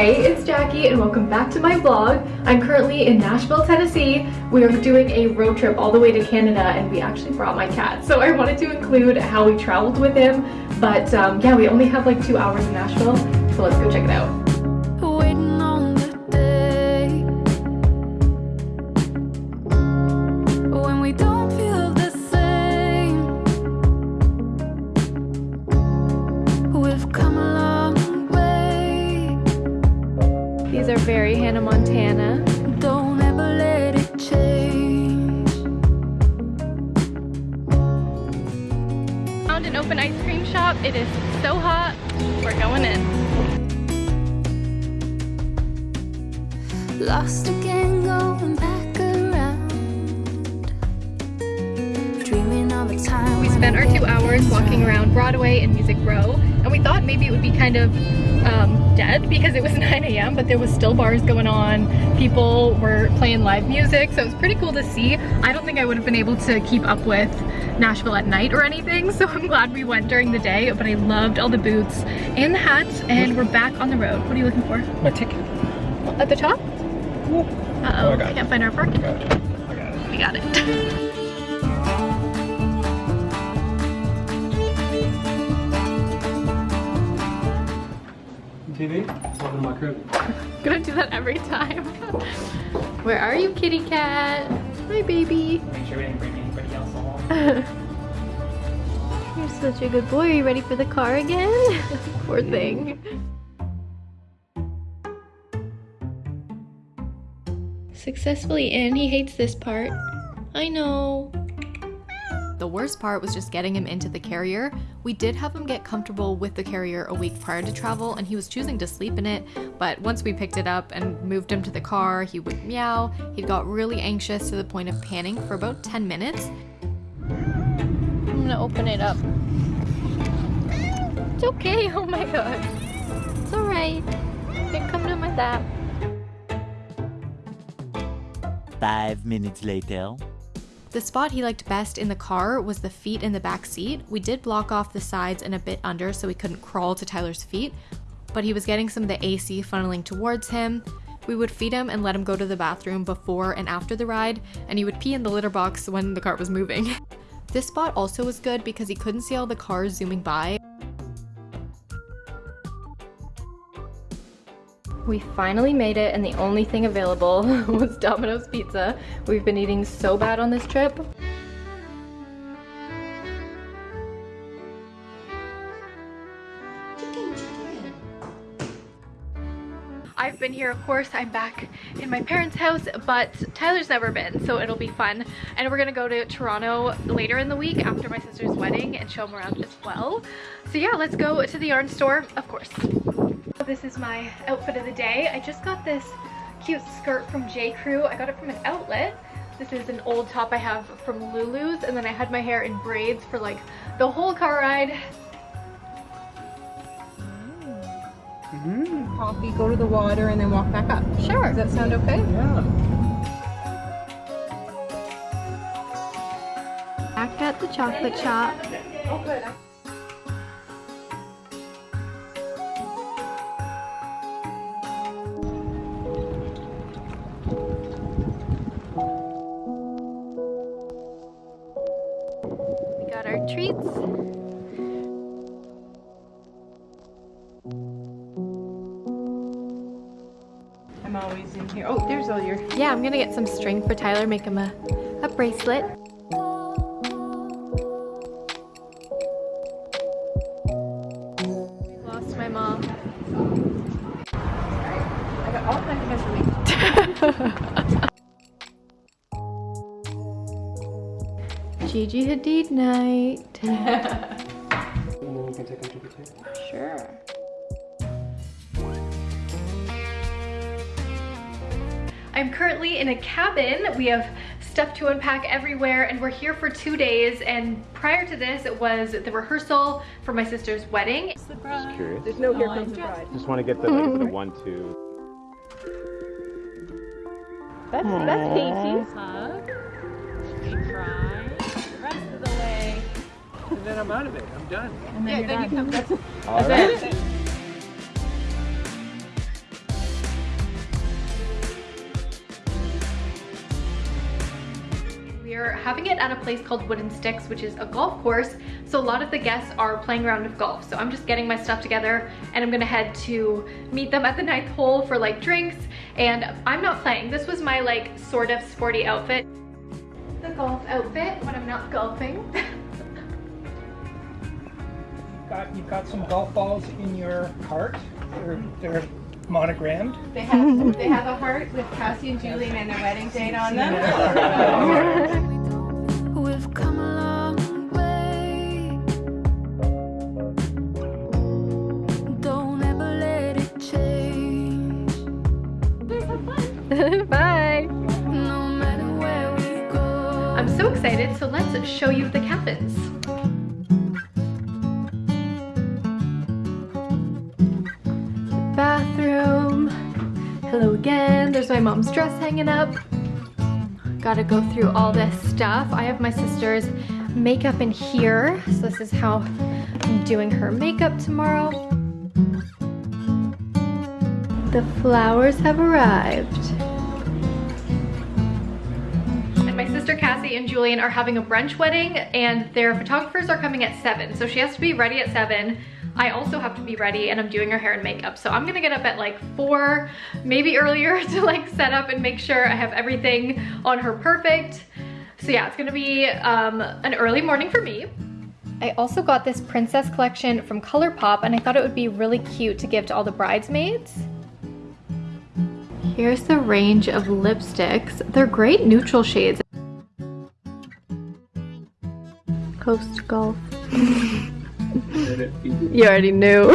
Hey, it's Jackie and welcome back to my vlog. I'm currently in Nashville, Tennessee. We are doing a road trip all the way to Canada and we actually brought my cat. So I wanted to include how we traveled with him. But um, yeah, we only have like two hours in Nashville. So let's go check it out. Very Hannah Montana. Don't ever let it change. Found an open ice cream shop. It is so hot. We're going in. Lost again going back spent our two hours walking around Broadway and Music Row and we thought maybe it would be kind of um, dead because it was 9 a.m. but there was still bars going on. People were playing live music so it was pretty cool to see. I don't think I would have been able to keep up with Nashville at night or anything so I'm glad we went during the day but I loved all the boots and the hats and we're back on the road. What are you looking for? My ticket. At the top? Uh-oh, oh, can't find our parking. I got it. We got it. TV. Welcome to my crib. Gonna do that every time. Where are you, kitty cat? Hi, baby. Make sure we didn't bring anybody else along. You're such a good boy. Are you ready for the car again? Poor thing. Successfully in. He hates this part. I know. The worst part was just getting him into the carrier. We did have him get comfortable with the carrier a week prior to travel and he was choosing to sleep in it, but once we picked it up and moved him to the car, he would meow. He got really anxious to the point of panning for about 10 minutes. I'm gonna open it up. It's okay, oh my god. It's alright. You can come to my lap. Five minutes later. The spot he liked best in the car was the feet in the back seat. We did block off the sides and a bit under so he couldn't crawl to Tyler's feet, but he was getting some of the AC funneling towards him. We would feed him and let him go to the bathroom before and after the ride, and he would pee in the litter box when the cart was moving. this spot also was good because he couldn't see all the cars zooming by, We finally made it and the only thing available was Domino's Pizza. We've been eating so bad on this trip. I've been here, of course, I'm back in my parents' house, but Tyler's never been, so it'll be fun. And we're gonna go to Toronto later in the week after my sister's wedding and show him around as well. So yeah, let's go to the yarn store, of course. This is my outfit of the day. I just got this cute skirt from J. Crew. I got it from an outlet. This is an old top I have from Lulu's and then I had my hair in braids for like the whole car ride. Mm. Coffee, go to the water and then walk back up. Sure. Does that sound okay? Yeah. Back at the chocolate shop. Oh good. I'm always in here. Oh, there's all your... Yeah, I'm gonna get some string for Tyler, make him a, a bracelet. Lost my mom. I got all kinds of Gigi Hadid night. Sure. I'm currently in a cabin. We have stuff to unpack everywhere and we're here for two days and prior to this it was the rehearsal for my sister's wedding. Just curious. There's no here comes the bride. Just want to get the, like, the one, two. That's, that's Casey's. Hug. We cry and then I'm out of it. I'm done. And then yeah, then done. you come. All that's right. it. We're having it at a place called Wooden Sticks, which is a golf course. So a lot of the guests are playing around with golf. So I'm just getting my stuff together and I'm gonna head to meet them at the ninth hole for like drinks. And I'm not playing. This was my like sort of sporty outfit. The golf outfit when I'm not golfing. Got, you've got some golf balls in your cart. They're, they're monogrammed. They have they have a heart with Cassie and Julian and their wedding date on them. We've come a way. Don't ever let it change. Bye. No matter where we go. I'm so excited, so let's show you the cabins. Hello again. There's my mom's dress hanging up. Gotta go through all this stuff. I have my sister's makeup in here. So this is how I'm doing her makeup tomorrow. The flowers have arrived. And my sister Cassie and Julian are having a brunch wedding and their photographers are coming at seven. So she has to be ready at seven. I also have to be ready and I'm doing her hair and makeup. So I'm gonna get up at like four, maybe earlier to like set up and make sure I have everything on her perfect. So yeah, it's gonna be um, an early morning for me. I also got this princess collection from ColourPop and I thought it would be really cute to give to all the bridesmaids. Here's the range of lipsticks. They're great neutral shades. Coast Golf. you already knew.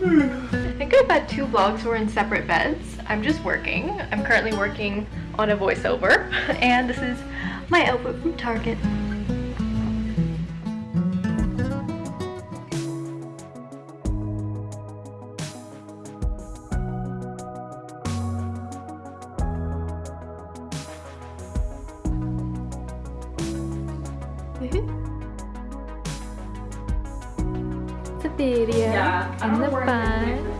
I think I've had two vlogs where we're in separate beds. I'm just working. I'm currently working on a voiceover and this is my outfit from Target. It's a video Yeah, in the know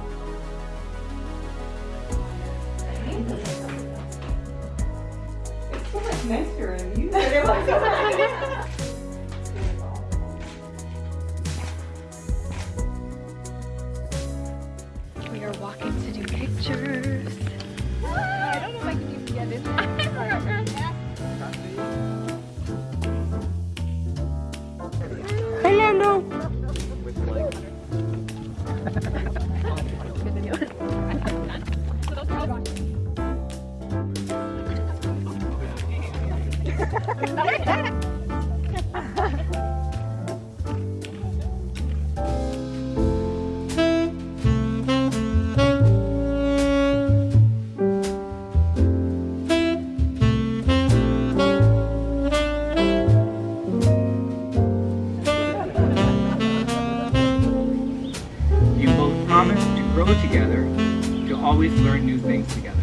You always learn new things together.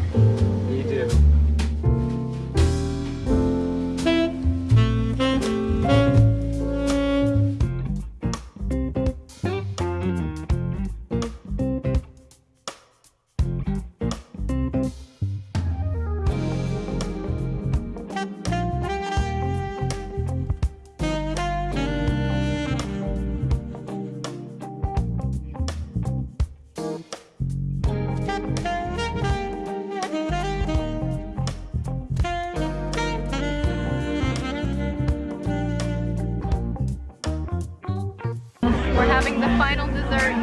We're having the final dessert.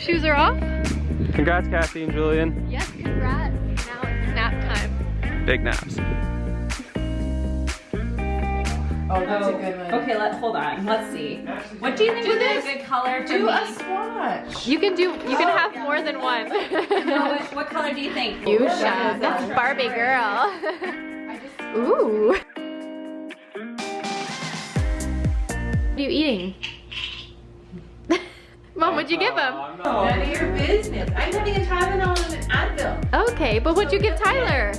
Shoes are off? Congrats, Cassie and Julian. Yes, congrats. Now it's nap time. Big naps. Oh, that's a good one. Okay, Let's hold on. Let's see. What do you think Do would be a this. good color for Do me? a swatch. You can do, you can oh. have more than one. No, what, what color do you think? Fuchsia. That's Barbie girl. Ooh. What are you eating? Mom, what'd you give him? Oh, None of your business. I'm having a Tylenol and an Advil. Okay, but what'd you give Tyler?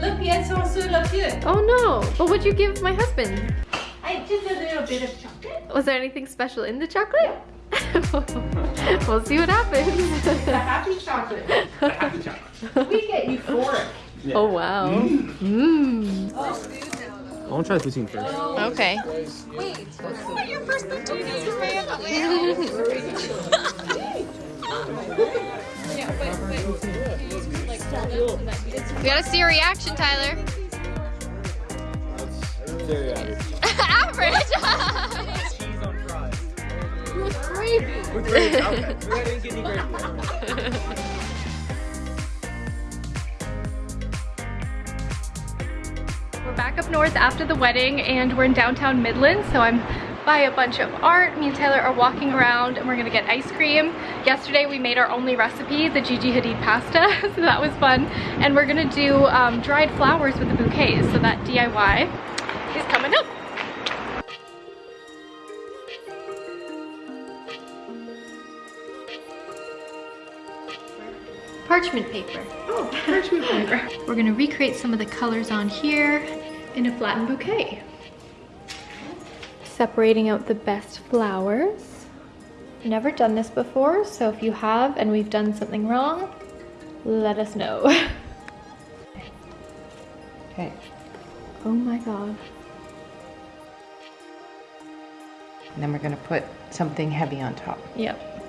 Le pied sont sur le pied. Oh no, but what'd you give my husband? I just a little bit of chocolate. Was there anything special in the chocolate? we'll see what happens. happy chocolate. happy chocolate. We get euphoric. Oh wow. Mmm. I want to try the poutine first. Okay. We gotta see your reaction, Tyler. Average. Average. Cheese on fries. With gravy. With gravy. Okay. We didn't get any gravy. back up north after the wedding and we're in downtown Midland, so I'm by a bunch of art. Me and Taylor are walking around and we're gonna get ice cream. Yesterday we made our only recipe, the Gigi Hadid pasta, so that was fun. And we're gonna do um, dried flowers with the bouquets, so that DIY is coming up. Parchment paper. Oh, parchment paper. We're gonna recreate some of the colors on here in a flattened bouquet. Separating out the best flowers. Never done this before, so if you have and we've done something wrong, let us know. Okay. oh my god. And then we're gonna put something heavy on top. Yep.